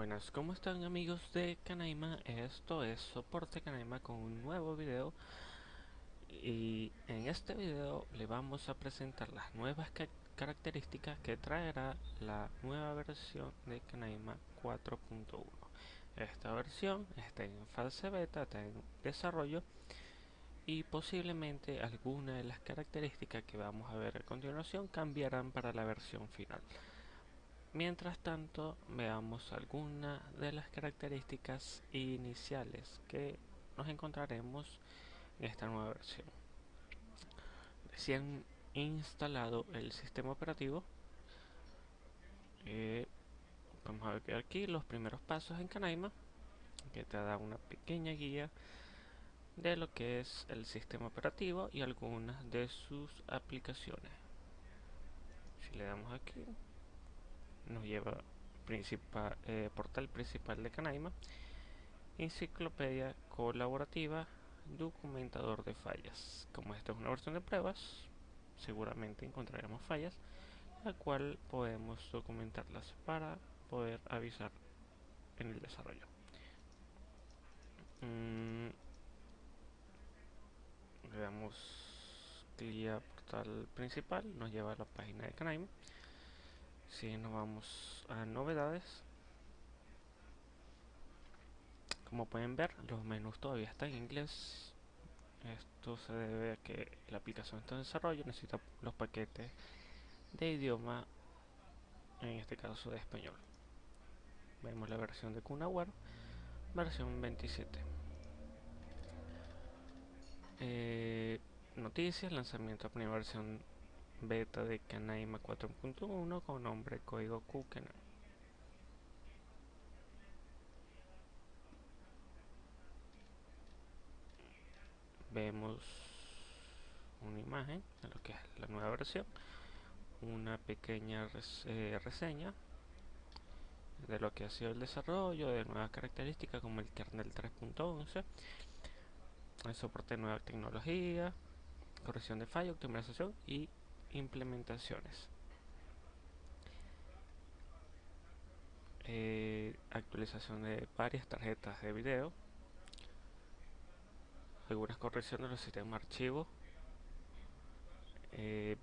Buenas, ¿cómo están amigos de Canaima? Esto es Soporte Canaima con un nuevo video. Y en este video le vamos a presentar las nuevas características que traerá la nueva versión de Canaima 4.1 Esta versión está en fase beta, está en desarrollo y posiblemente algunas de las características que vamos a ver a continuación cambiarán para la versión final Mientras tanto, veamos algunas de las características iniciales que nos encontraremos en esta nueva versión. Recién instalado el sistema operativo, eh, vamos a ver aquí los primeros pasos en Canaima, que te da una pequeña guía de lo que es el sistema operativo y algunas de sus aplicaciones. Si le damos aquí, nos lleva principal, eh, portal principal de Canaima, enciclopedia colaborativa, documentador de fallas. Como esta es una versión de pruebas, seguramente encontraremos fallas, la cual podemos documentarlas para poder avisar en el desarrollo. Mm, le damos clic a portal principal, nos lleva a la página de Canaima si nos vamos a novedades. Como pueden ver los menús todavía están en inglés. Esto se debe a que la aplicación está en desarrollo necesita los paquetes de idioma en este caso de español. Vemos la versión de Kunaware versión 27 eh, noticias lanzamiento de primera versión beta de Canaima 4.1 con nombre código Kukena. Vemos una imagen de lo que es la nueva versión, una pequeña eh, reseña de lo que ha sido el desarrollo, de nuevas características como el kernel 3.11, el soporte de nueva tecnología, corrección de fallo, optimización y implementaciones. Eh, actualización de varias tarjetas de video. Algunas correcciones de los sistemas archivos. Eh,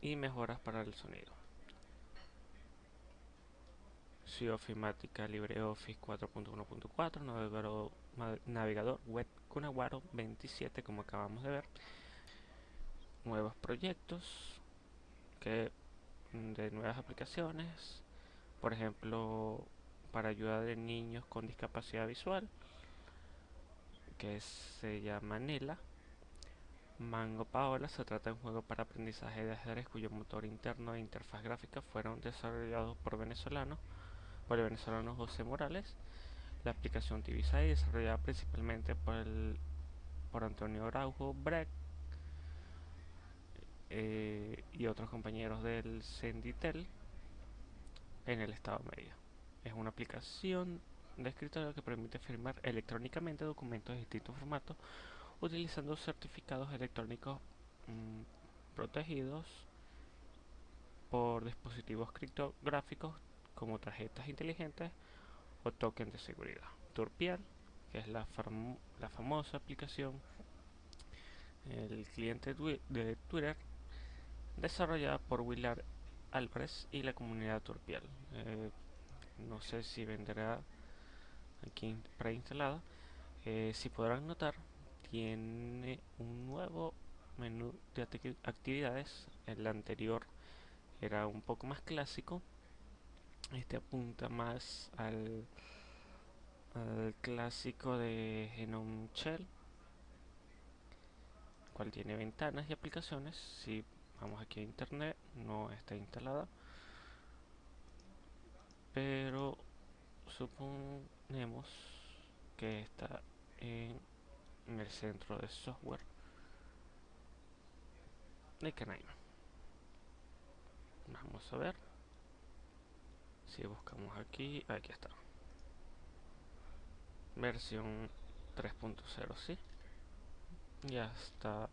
y mejoras para el sonido. Ofimática LibreOffice 4.1.4, navegador, navegador web Kunawaro 27 como acabamos de ver nuevos proyectos que mm, de nuevas aplicaciones. Por ejemplo para ayuda de niños con discapacidad visual que se llama Nela. Mango Paola se trata de un juego para aprendizaje de ajedrez cuyo motor interno e interfaz gráfica fueron desarrollados por venezolanos por el venezolano José Morales. La aplicación TV6 desarrollada principalmente por el por Antonio Araujo Breck eh, y otros compañeros del Senditel en el estado medio. Es una aplicación de escritorio que permite firmar electrónicamente documentos de distintos formatos utilizando certificados electrónicos mm, protegidos por dispositivos criptográficos como tarjetas inteligentes o tokens de seguridad. Turpial, que es la, la famosa aplicación, el cliente de Twitter desarrollada por Willard Álvarez y la comunidad Turpial. Eh, no sé si vendrá aquí preinstalada. Eh, si podrán notar, tiene un nuevo menú de actividades. El anterior era un poco más clásico. Este apunta más al, al clásico de Genome Shell, cual tiene ventanas y aplicaciones. Si vamos aquí a internet no está instalada. Pero suponemos que está en, el centro de software. De Canaima vamos a ver. Si buscamos aquí aquí está. Versión 3.0 sí. Ya está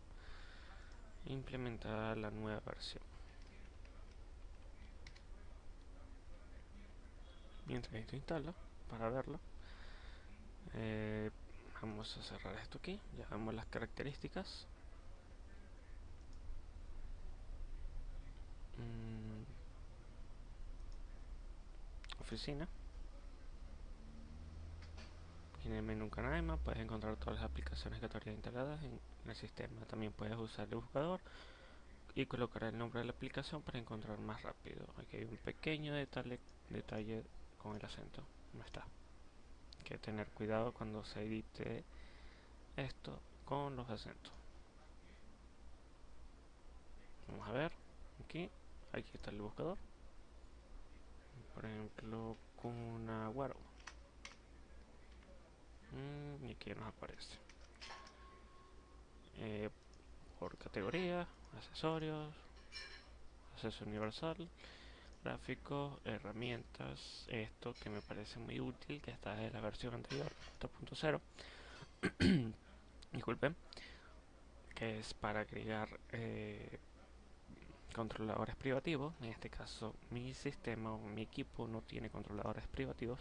implementada la nueva versión. Mientras esto instala para verlo eh, vamos a cerrar esto aquí. Ya las características. Mm. oficina en el menú Canaima puedes encontrar todas las aplicaciones que todavía instaladas en el sistema. También puedes usar el buscador y colocar el nombre de la aplicación para encontrar más rápido. Aquí hay un pequeño detalle, detalle con el acento. No está. Hay que tener cuidado cuando se edite esto con los acentos. Vamos a ver. Aquí aquí está el buscador. Por ejemplo con una guaro mm, y aquí nos aparece. Eh, por categoría accesorios acceso universal gráficos, herramientas, esto que me parece muy útil, que está en la versión anterior, 4.0, disculpen, que es para agregar eh, controladores privativos, en este caso mi sistema o mi equipo no tiene controladores privativos,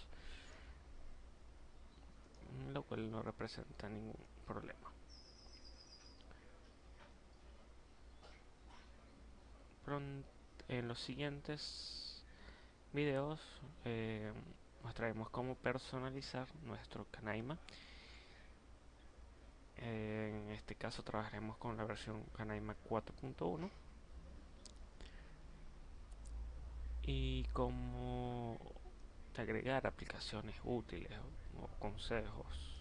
no representa ningún problema. En los siguientes videos eh, mostraremos cómo personalizar nuestro Canaima. en este caso trabajaremos con la versión Canaima 4.1 y cómo agregar aplicaciones útiles o, consejos.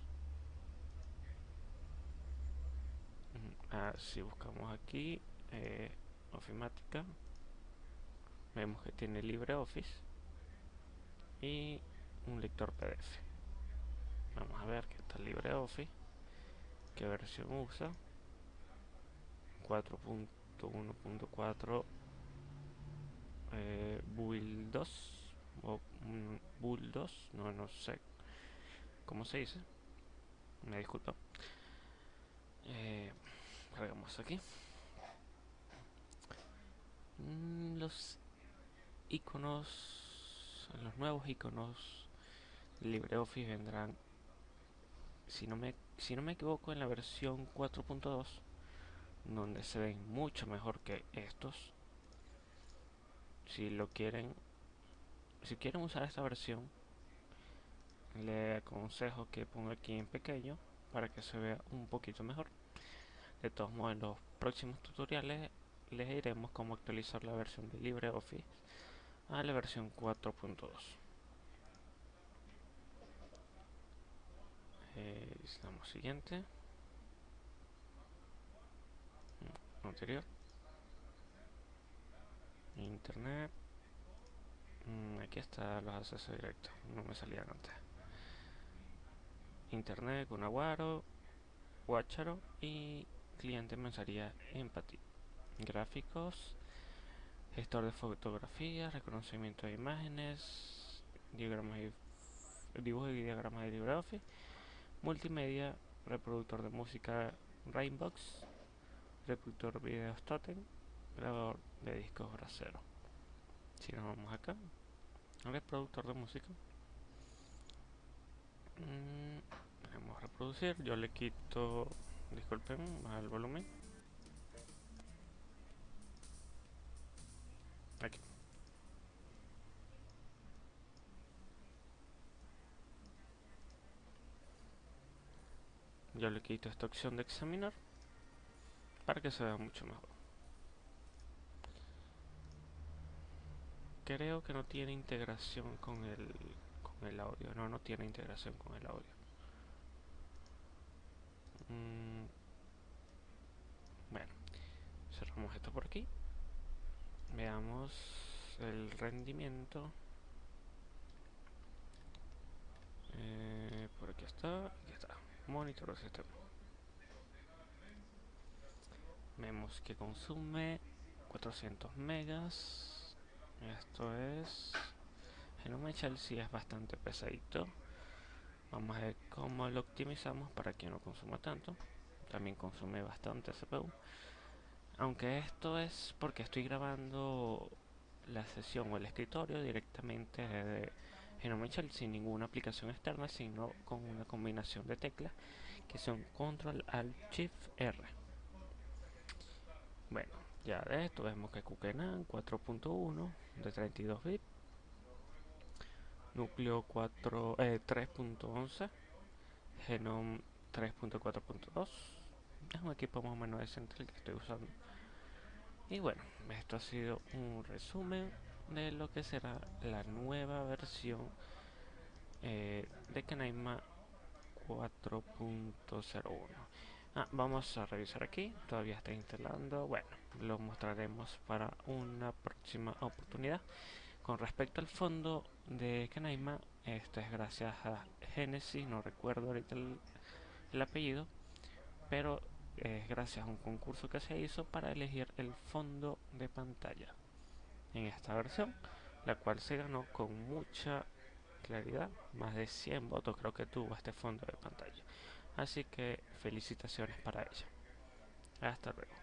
Ah, si buscamos aquí eh, ofimática. Vemos que tiene LibreOffice y un lector PDF vamos a ver qué tal LibreOffice. Qué versión usa 4.1.4 eh, Build 2 o Build 2 no, no sé. Cómo se dice me disculpa aquí mm, los iconos, los nuevos iconos LibreOffice vendrán, si no me, si no me equivoco, en la versión 4.2, donde se ven mucho mejor que estos. Si lo quieren, si quieren usar esta versión, le aconsejo que ponga aquí en pequeño para que se vea un poquito mejor. De todos modos, en los próximos tutoriales les diremos cómo actualizar la versión de LibreOffice a la versión 4.2 eh, siguiente. Mm, anterior. Internet. Mm, aquí está los accesos directos. No me salían antes. Internet con aguaro guacharo y cliente mensajería empatía gráficos gestor de fotografías, reconocimiento de imágenes, diagramas y dibujo y diagramas de LibreOffice, multimedia, reproductor de música Rainbox, reproductor de videos Totem, grabador de discos brasero. Si nos vamos acá, reproductor de música, mm, a reproducir, yo le quito, disculpen, al volumen Aquí. Yo le quito esta opción de examinar para que se vea mucho mejor. Creo que no tiene integración con el, con el audio. No, no tiene integración con el audio. Mm. Bueno, cerramos esto por aquí. Veamos el rendimiento. Eh, por aquí está monitor de sistema. Vemos que consume 400 megas. Esto es en un si es bastante pesadito vamos a ver cómo lo optimizamos para que no consuma tanto. También consume bastante CPU aunque esto es porque estoy grabando la sesión o el escritorio directamente desde Genome Shell sin ninguna aplicación externa, sino con una combinación de teclas que son Control Alt Shift R. Bueno, ya de esto vemos que Kukenan 4.1 de 32 bits, núcleo 4 3.11, Genome 3.4.2. Es un equipo más o menos decente el que estoy usando. Y bueno, esto ha sido un resumen de lo que será la nueva versión eh, de Canaima 4.01 ah, vamos a revisar aquí todavía está instalando bueno lo mostraremos para una próxima oportunidad con respecto al fondo de Canaima esto es gracias a Genesis no recuerdo ahorita el apellido pero es gracias a un concurso que se hizo para elegir el fondo de pantalla en esta versión, la cual se ganó con mucha claridad, más de 100 votos creo que tuvo este fondo de pantalla. Así que felicitaciones para ella. Hasta luego.